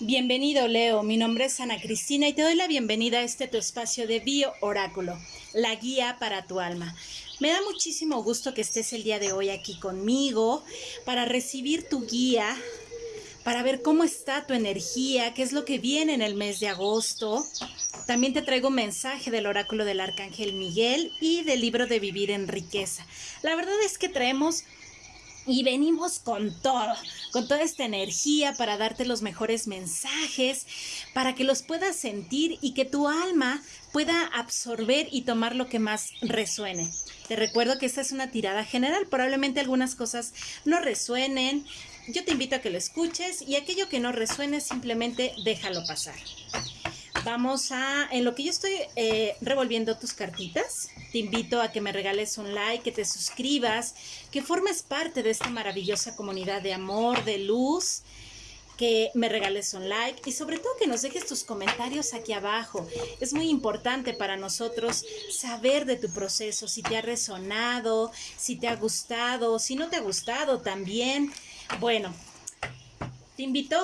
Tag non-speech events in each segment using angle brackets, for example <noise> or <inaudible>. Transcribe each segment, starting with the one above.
Bienvenido Leo, mi nombre es Ana Cristina y te doy la bienvenida a este tu espacio de Bio Oráculo, la guía para tu alma. Me da muchísimo gusto que estés el día de hoy aquí conmigo para recibir tu guía, para ver cómo está tu energía, qué es lo que viene en el mes de agosto. También te traigo un mensaje del oráculo del arcángel Miguel y del libro de Vivir en Riqueza. La verdad es que traemos y venimos con todo, con toda esta energía para darte los mejores mensajes, para que los puedas sentir y que tu alma pueda absorber y tomar lo que más resuene. Te recuerdo que esta es una tirada general, probablemente algunas cosas no resuenen. Yo te invito a que lo escuches y aquello que no resuene simplemente déjalo pasar. Vamos a, en lo que yo estoy eh, revolviendo tus cartitas, te invito a que me regales un like, que te suscribas, que formes parte de esta maravillosa comunidad de amor, de luz, que me regales un like y sobre todo que nos dejes tus comentarios aquí abajo. Es muy importante para nosotros saber de tu proceso, si te ha resonado, si te ha gustado, si no te ha gustado también. Bueno, te invito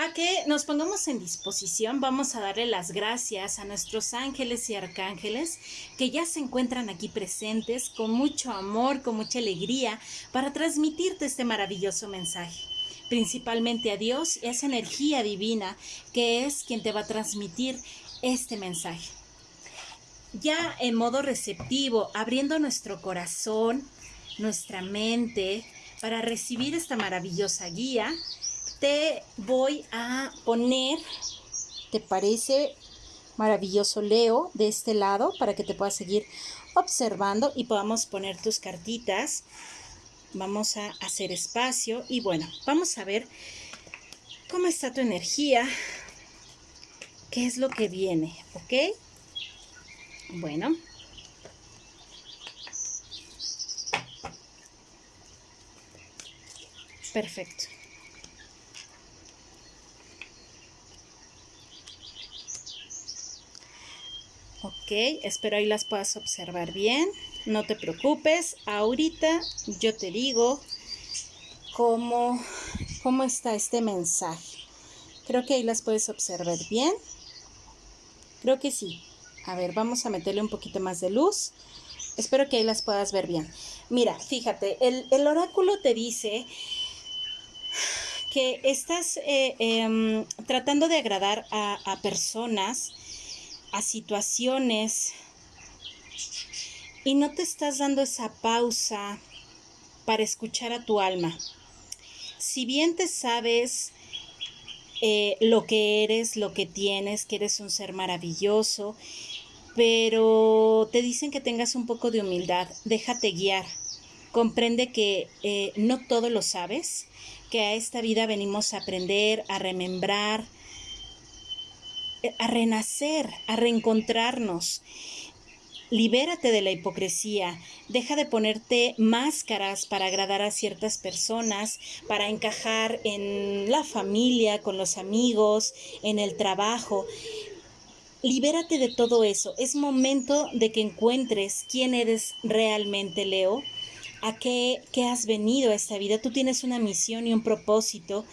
a que nos pongamos en disposición. Vamos a darle las gracias a nuestros ángeles y arcángeles que ya se encuentran aquí presentes con mucho amor, con mucha alegría para transmitirte este maravilloso mensaje. Principalmente a Dios y a esa energía divina que es quien te va a transmitir este mensaje. Ya en modo receptivo, abriendo nuestro corazón, nuestra mente, para recibir esta maravillosa guía, te voy a poner, ¿te parece maravilloso Leo de este lado para que te puedas seguir observando y podamos poner tus cartitas? Vamos a hacer espacio y bueno, vamos a ver cómo está tu energía, qué es lo que viene, ¿ok? Bueno. Perfecto. Ok, espero ahí las puedas observar bien. No te preocupes, ahorita yo te digo cómo, cómo está este mensaje. Creo que ahí las puedes observar bien. Creo que sí. A ver, vamos a meterle un poquito más de luz. Espero que ahí las puedas ver bien. Mira, fíjate, el, oráculo te dice que estás eh, em, tratando de agradar a personas a situaciones y no te estás dando esa pausa para escuchar a tu alma. Si bien te sabes eh, lo que eres, lo que tienes, que eres un ser maravilloso, pero te dicen que tengas un poco de humildad, déjate guiar. Comprende que eh, no todo lo sabes, que a esta vida venimos a aprender, a remembrar, a renacer, a reencontrarnos. Libérate de la hipocresía, deja de ponerte máscaras para agradar a ciertas personas, para encajar en la familia, con los amigos, en el trabajo. Libérate de todo eso. Es momento de que encuentres quién eres realmente, Leo, a qué, qué has venido a esta vida. Tú tienes una misión y un propósito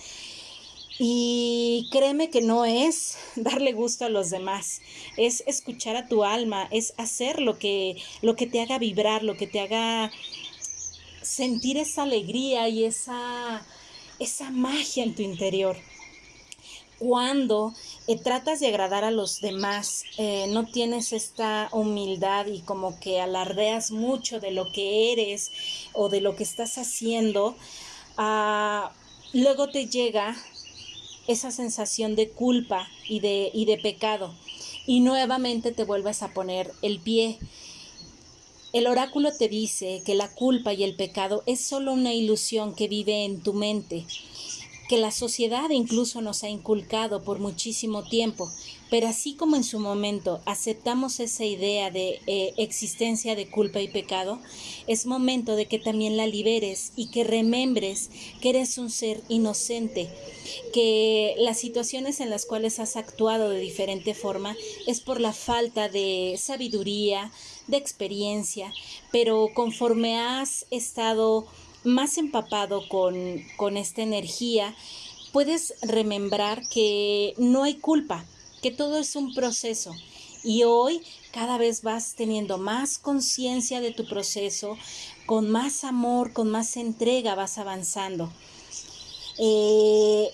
y créeme que no es <laughs> darle gusto a los demás, es escuchar a tu alma, es hacer lo que, lo que te haga vibrar, lo que te haga sentir esa alegría y esa, esa magia en tu interior. Cuando eh, tratas de agradar a los demás, eh, no tienes esta humildad y como que alardeas mucho de lo que eres o de lo que estás haciendo, ah, luego te llega esa sensación de culpa y de, y de pecado. Y nuevamente te vuelves a poner el pie. El oráculo te dice que la culpa y el pecado es solo una ilusión que vive en tu mente, que la sociedad incluso nos ha inculcado por muchísimo tiempo, pero así como en su momento aceptamos esa idea de eh, existencia de culpa y pecado, es momento de que también la liberes y que remembres que eres un ser inocente, que las situaciones en las cuales has actuado de diferente forma es por la falta de sabiduría, de experiencia, pero conforme has estado más empapado con, con esta energía, puedes remembrar que no hay culpa, que todo es un proceso. Y hoy cada vez vas teniendo más conciencia de tu proceso, con más amor, con más entrega vas avanzando. Eh,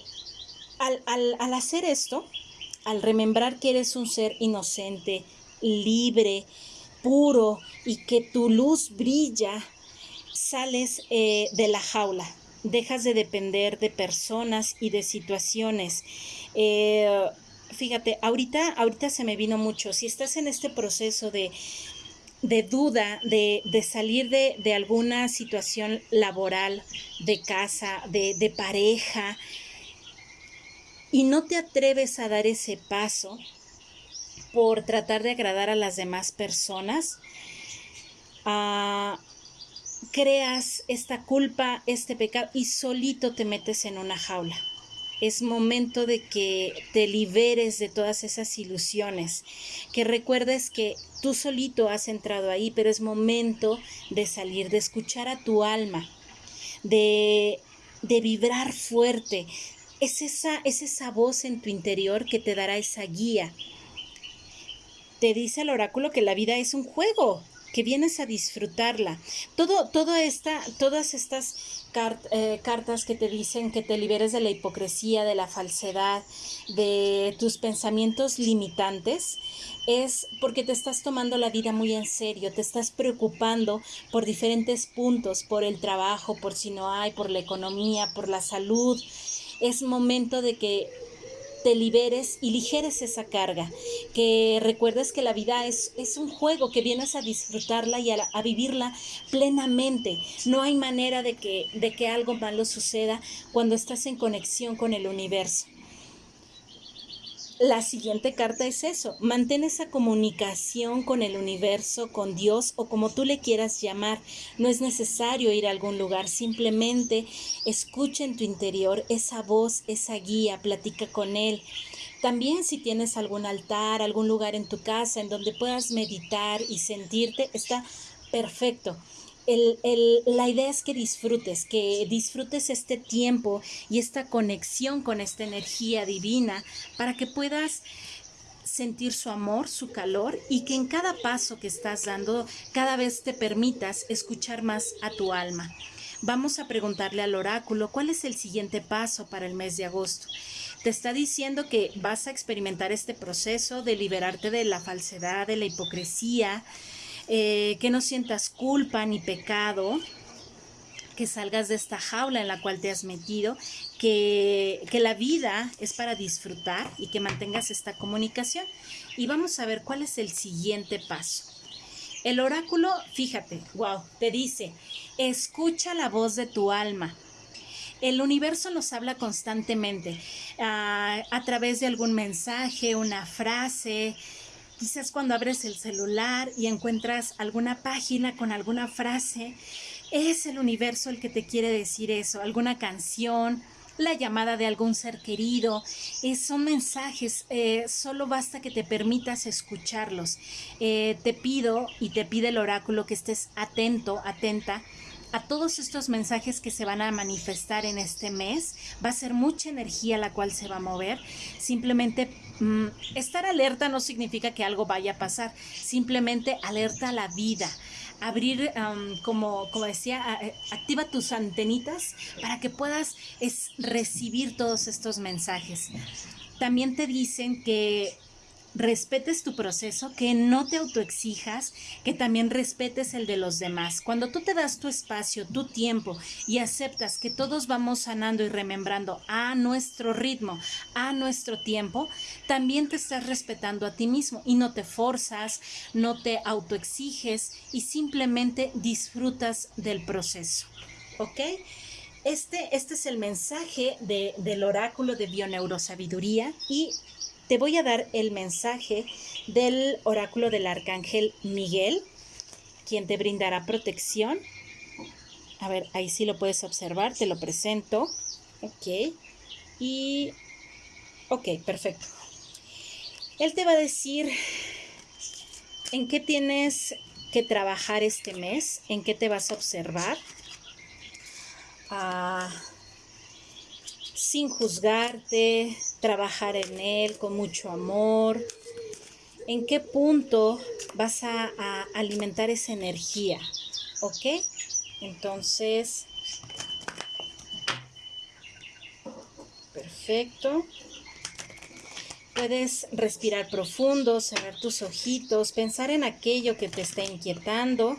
al, al hacer esto, al remembrar que eres un ser inocente, libre, puro y que tu luz brilla, sales eh, de la jaula, dejas de depender de personas y de situaciones. Eh, fíjate, ahorita, ahorita se me vino mucho, si estás en este proceso de, de duda, de, de salir de, de, alguna situación laboral, de casa, de, de pareja, y no te atreves a dar ese paso por tratar de agradar a las demás personas, ah, creas esta culpa, este pecado y solito te metes en una jaula. Es momento de que te liberes de todas esas ilusiones, que recuerdes que tú solito has entrado ahí, pero es momento de salir, de escuchar a tu alma, de, de vibrar fuerte, es esa, es esa voz en tu interior que te dará esa guía. Te dice el oráculo que la vida es un juego, que vienes a disfrutarla. Todo, todo esta, todas estas eh, cartas que te dicen que te liberes de la hipocresía, de la falsedad, de tus pensamientos limitantes, es porque te estás tomando la vida muy en serio, te estás preocupando por diferentes puntos, por el trabajo, por si no hay, por la economía, por la salud, es momento de que liberes y ligeres esa carga, que recuerdes que la vida es, es un juego, que vienes a disfrutarla y a, a, vivirla plenamente. No hay manera de que, de que algo malo suceda cuando estás en conexión con el universo la siguiente carta es eso, mantén esa comunicación con el universo, con Dios o como tú le quieras llamar. No es necesario ir a algún lugar, simplemente escucha en tu interior esa voz, esa guía, platica con Él. También si tienes algún altar, algún lugar en tu casa en donde puedas meditar y sentirte, está perfecto el, la idea es que disfrutes, que disfrutes este tiempo y esta conexión con esta energía divina para que puedas sentir su amor, su calor y que en cada paso que estás dando cada vez te permitas escuchar más a tu alma. Vamos a preguntarle al oráculo cuál es el siguiente paso para el mes de agosto. Te está diciendo que vas a experimentar este proceso de liberarte de la falsedad, de la hipocresía, eh, que no sientas culpa ni pecado, que salgas de esta jaula en la cual te has metido, que, que, la vida es para disfrutar y que mantengas esta comunicación. Y vamos a ver cuál es el siguiente paso. El oráculo, fíjate, wow, te dice, escucha la voz de tu alma. El universo nos habla constantemente uh, a través de algún mensaje, una frase, Quizás cuando abres el celular y encuentras alguna página con alguna frase, es el universo el que te quiere decir eso, alguna canción, la llamada de algún ser querido, eh, son mensajes, eh, solo basta que te permitas escucharlos. Eh, te pido y te pide el oráculo que estés atento, atenta a todos estos mensajes que se van a manifestar en este mes. Va a ser mucha energía la cual se va a mover. Simplemente mm, estar alerta no significa que algo vaya a pasar. Simplemente alerta a la vida. Abrir, como, como decía, eh, activa tus antenitas para que puedas es, recibir todos estos mensajes. También te dicen que respetes tu proceso, que no te autoexijas, que también respetes el de los demás. Cuando tú te das tu espacio, tu tiempo y aceptas que todos vamos sanando y remembrando a nuestro ritmo, a nuestro tiempo, también te estás respetando a ti mismo y no te forzas, no te autoexiges y simplemente disfrutas del proceso. ¿Ok? Este, este es el mensaje de, del oráculo de bioneurosabiduría y te voy a dar el mensaje del oráculo del arcángel Miguel, quien te brindará protección. A ver, ahí sí lo puedes observar, te lo presento. Ok. Y... Ok, perfecto. Él te va a decir en qué tienes que trabajar este mes, en qué te vas a observar. Ah, sin juzgarte, trabajar en él con mucho amor. ¿En qué punto vas a, alimentar esa energía? ¿Ok? Entonces, perfecto. Puedes respirar profundo, cerrar tus ojitos, pensar en aquello que te está inquietando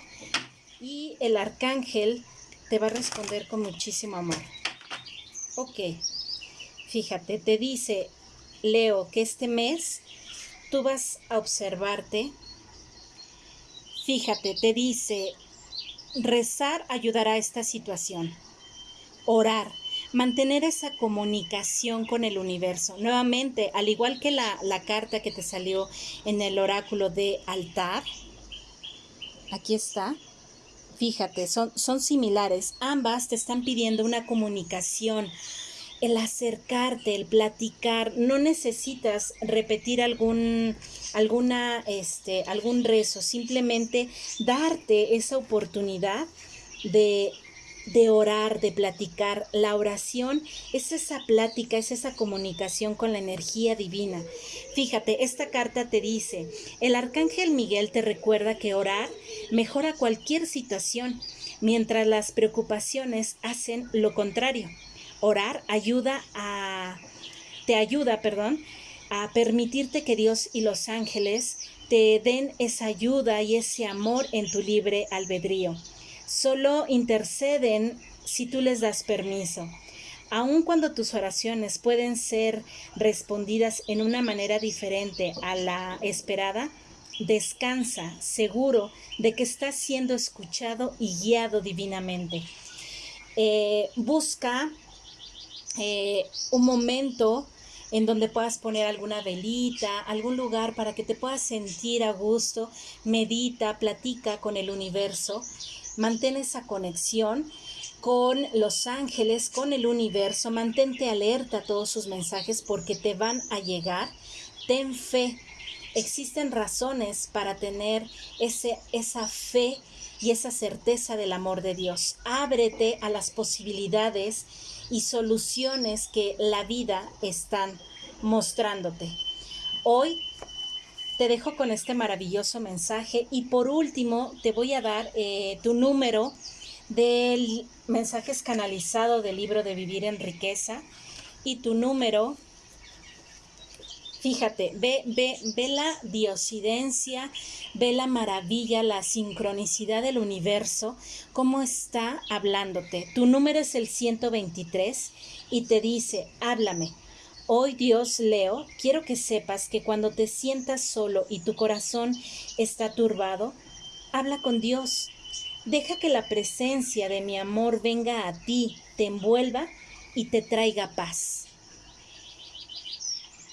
y el arcángel te va a responder con muchísimo amor. Ok, fíjate, te dice Leo que este mes tú vas a observarte. Fíjate, te dice, rezar ayudará a esta situación. Orar, mantener esa comunicación con el universo. Nuevamente, al igual que la, la carta que te salió en el oráculo de altar, aquí está, Fíjate, son, son similares. Ambas te están pidiendo una comunicación, el acercarte, el platicar. No necesitas repetir algún, alguna, este, algún rezo, simplemente darte esa oportunidad de de orar, de platicar. La oración es esa plática, es esa comunicación con la energía divina. Fíjate, esta carta te dice, el arcángel Miguel te recuerda que orar mejora cualquier situación, mientras las preocupaciones hacen lo contrario. Orar ayuda a te ayuda, perdón, a permitirte que Dios y los ángeles te den esa ayuda y ese amor en tu libre albedrío solo interceden si tú les das permiso. Aun cuando tus oraciones pueden ser respondidas en una manera diferente a la esperada, descansa seguro de que estás siendo escuchado y guiado divinamente. Eh, busca eh, un momento en donde puedas poner alguna velita, algún lugar para que te puedas sentir a gusto, medita, platica con el universo Mantén esa conexión con los ángeles, con el universo. Mantente alerta a todos sus mensajes porque te van a llegar. Ten fe. Existen razones para tener ese, esa fe y esa certeza del amor de Dios. Ábrete a las posibilidades y soluciones que la vida están mostrándote. Hoy te dejo con este maravilloso mensaje y por último te voy a dar eh, tu número del mensajes canalizado del libro de Vivir en Riqueza y tu número Fíjate, ve, ve, ve la diosidencia, ve la maravilla, la sincronicidad del universo, cómo está hablándote. Tu número es el 123 y te dice, háblame, Hoy Dios Leo, quiero que sepas que cuando te sientas solo y tu corazón está turbado, habla con Dios. Deja que la presencia de mi amor venga a ti, te envuelva y te traiga paz.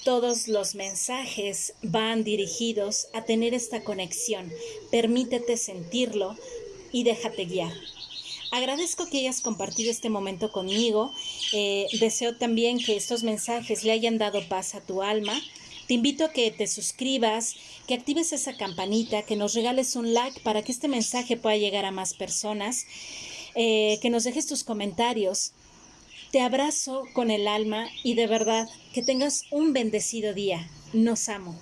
Todos los mensajes van dirigidos a tener esta conexión. Permítete sentirlo y déjate guiar. Agradezco que hayas compartido este momento conmigo. Eh, deseo también que estos mensajes le hayan dado paz a tu alma. Te invito a que te suscribas, que actives esa campanita, que nos regales un like para que este mensaje pueda llegar a más personas, eh, que nos dejes tus comentarios. Te abrazo con el alma y de verdad que tengas un bendecido día. Nos amo.